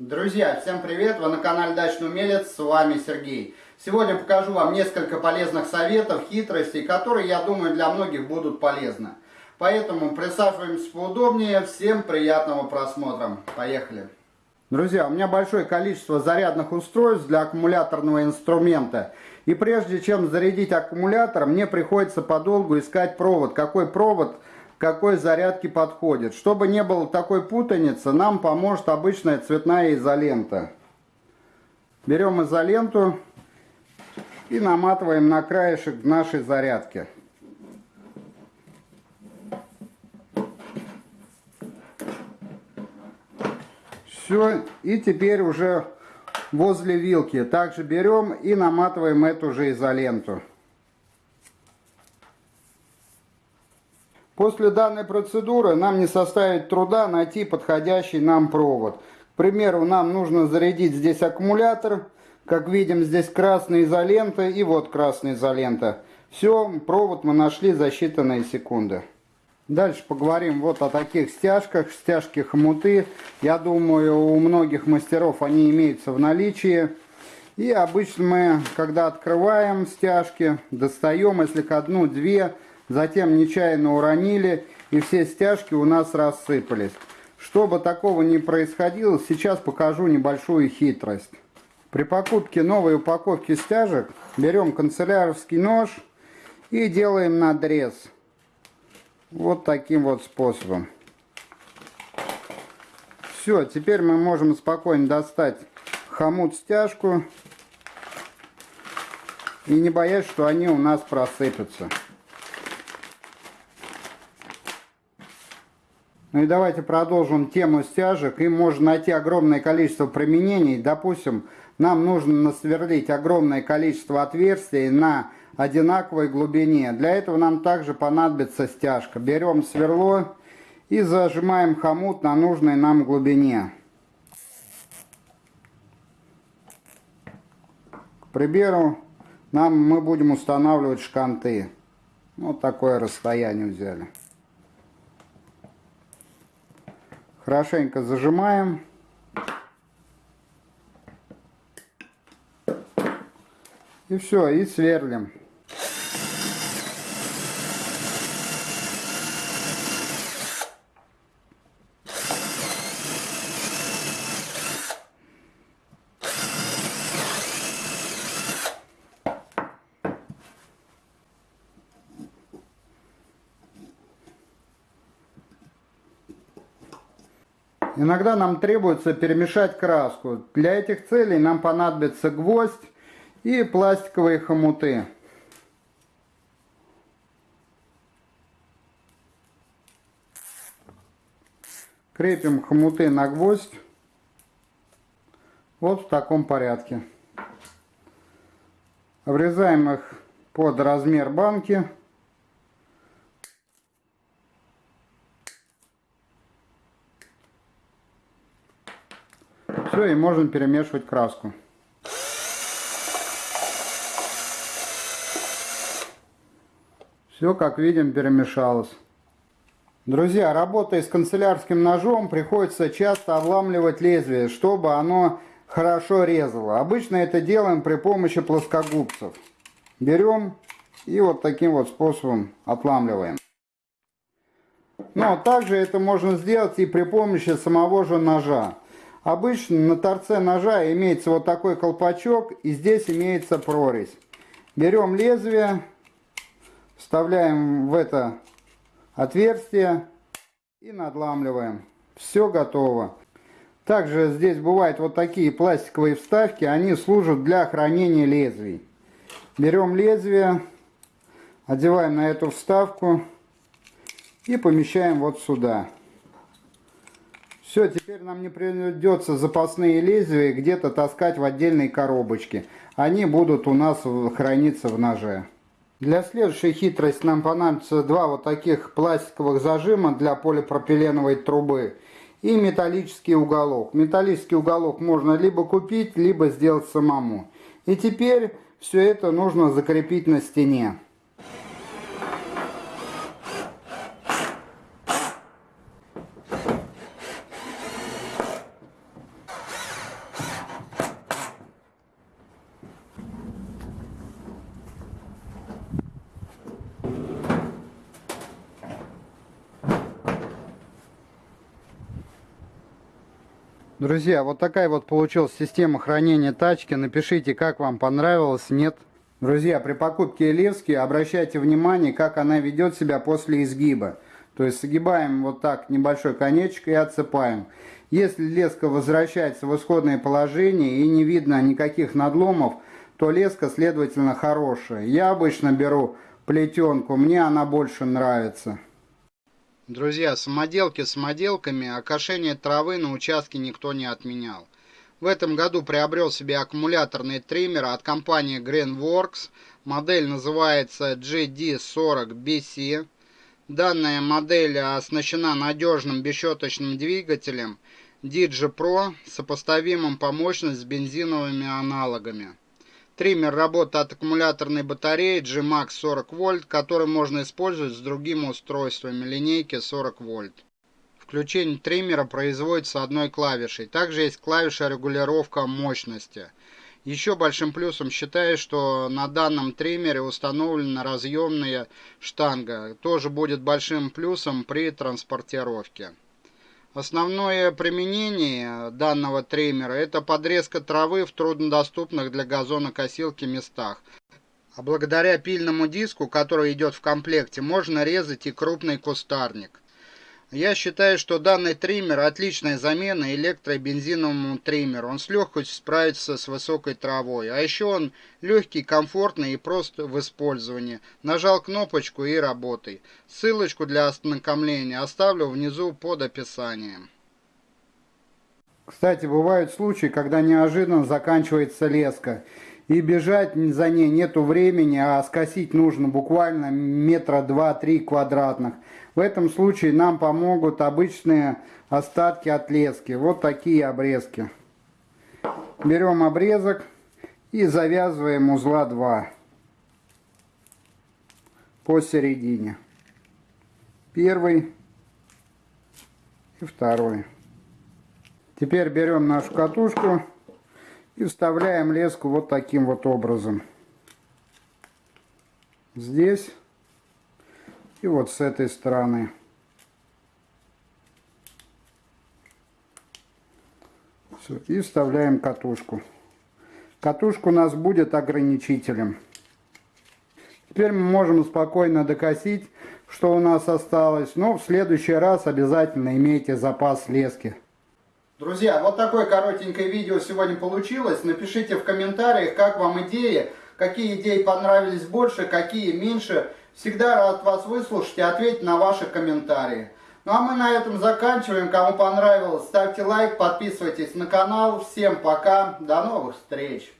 Друзья, всем привет! Вы на канале Дачный Умелец, с вами Сергей. Сегодня покажу вам несколько полезных советов, хитростей, которые, я думаю, для многих будут полезны. Поэтому присаживаемся поудобнее. Всем приятного просмотра. Поехали! Друзья, у меня большое количество зарядных устройств для аккумуляторного инструмента. И прежде чем зарядить аккумулятор, мне приходится подолгу искать провод. Какой провод какой зарядке подходит. Чтобы не было такой путаницы, нам поможет обычная цветная изолента. Берем изоленту и наматываем на краешек нашей зарядки. Все, и теперь уже возле вилки также берем и наматываем эту же изоленту. После данной процедуры нам не составит труда найти подходящий нам провод. К примеру, нам нужно зарядить здесь аккумулятор. Как видим, здесь красная изолента и вот красная изолента. Все, провод мы нашли за считанные секунды. Дальше поговорим вот о таких стяжках, стяжки хомуты. Я думаю, у многих мастеров они имеются в наличии. И обычно мы, когда открываем стяжки, достаем, если к одну-две, затем нечаянно уронили, и все стяжки у нас рассыпались. Чтобы такого не происходило, сейчас покажу небольшую хитрость. При покупке новой упаковки стяжек берем канцелярский нож и делаем надрез. Вот таким вот способом. Все, теперь мы можем спокойно достать хомут-стяжку и не боясь, что они у нас просыпятся. Ну и давайте продолжим тему стяжек. Им можно найти огромное количество применений. Допустим, нам нужно насверлить огромное количество отверстий на одинаковой глубине. Для этого нам также понадобится стяжка. Берем сверло и зажимаем хомут на нужной нам глубине. К примеру, нам мы будем устанавливать шканты. Вот такое расстояние взяли. Хорошенько зажимаем. И все, и сверлим. Иногда нам требуется перемешать краску. Для этих целей нам понадобится гвоздь и пластиковые хомуты. Крепим хомуты на гвоздь. Вот в таком порядке. Врезаем их под размер банки. Все, и можем перемешивать краску. Все, как видим, перемешалось. Друзья, работая с канцелярским ножом, приходится часто обламливать лезвие, чтобы оно хорошо резало. Обычно это делаем при помощи плоскогубцев. Берем и вот таким вот способом отламливаем. Но также это можно сделать и при помощи самого же ножа. Обычно на торце ножа имеется вот такой колпачок и здесь имеется прорезь. Берем лезвие, вставляем в это отверстие и надламливаем. Все готово. Также здесь бывают вот такие пластиковые вставки, они служат для хранения лезвий. Берем лезвие, одеваем на эту вставку и помещаем вот сюда. Все, теперь нам не придется запасные лезвия где-то таскать в отдельной коробочке. Они будут у нас храниться в ноже. Для следующей хитрости нам понадобится два вот таких пластиковых зажима для полипропиленовой трубы и металлический уголок. Металлический уголок можно либо купить, либо сделать самому. И теперь все это нужно закрепить на стене. Друзья, вот такая вот получилась система хранения тачки. Напишите, как вам понравилось, нет. Друзья, при покупке лески обращайте внимание, как она ведет себя после изгиба. То есть сгибаем вот так небольшой конечек и отсыпаем. Если леска возвращается в исходное положение и не видно никаких надломов, то леска, следовательно, хорошая. Я обычно беру плетенку, мне она больше нравится. Друзья, самоделки самоделками, а кошение травы на участке никто не отменял. В этом году приобрел себе аккумуляторный триммер от компании Greenworks. Модель называется GD40BC. Данная модель оснащена надежным бесщеточным двигателем DigiPro, сопоставимым по мощности с бензиновыми аналогами. Триммер работает от аккумуляторной батареи GMAX 40 вольт, который можно использовать с другими устройствами линейки 40 вольт. Включение триммера производится одной клавишей. Также есть клавиша регулировка мощности. Еще большим плюсом считаю, что на данном триммере установлена разъемная штанга. Тоже будет большим плюсом при транспортировке. Основное применение данного триммера это подрезка травы в труднодоступных для газонокосилки местах. А благодаря пильному диску, который идет в комплекте, можно резать и крупный кустарник. Я считаю, что данный триммер отличная замена электро- и бензиновому триммеру. Он с легкостью справится с высокой травой. А еще он легкий, комфортный и прост в использовании. Нажал кнопочку и работай. Ссылочку для ознакомления оставлю внизу под описанием. Кстати, бывают случаи, когда неожиданно заканчивается леска. И бежать за ней нету времени, а скосить нужно буквально метра два-три квадратных. В этом случае нам помогут обычные остатки от лески. Вот такие обрезки. Берем обрезок и завязываем узла 2 посередине. Первый и второй. Теперь берем нашу катушку и вставляем леску вот таким вот образом. Здесь и вот с этой стороны. Все, и вставляем катушку. Катушка у нас будет ограничителем. Теперь мы можем спокойно докосить, что у нас осталось. Но в следующий раз обязательно имейте запас лески. Друзья, вот такое коротенькое видео сегодня получилось. Напишите в комментариях, как вам идея, какие идеи понравились больше, какие меньше. Всегда рад вас выслушать и ответить на ваши комментарии. Ну а мы на этом заканчиваем. Кому понравилось, ставьте лайк, подписывайтесь на канал. Всем пока, до новых встреч!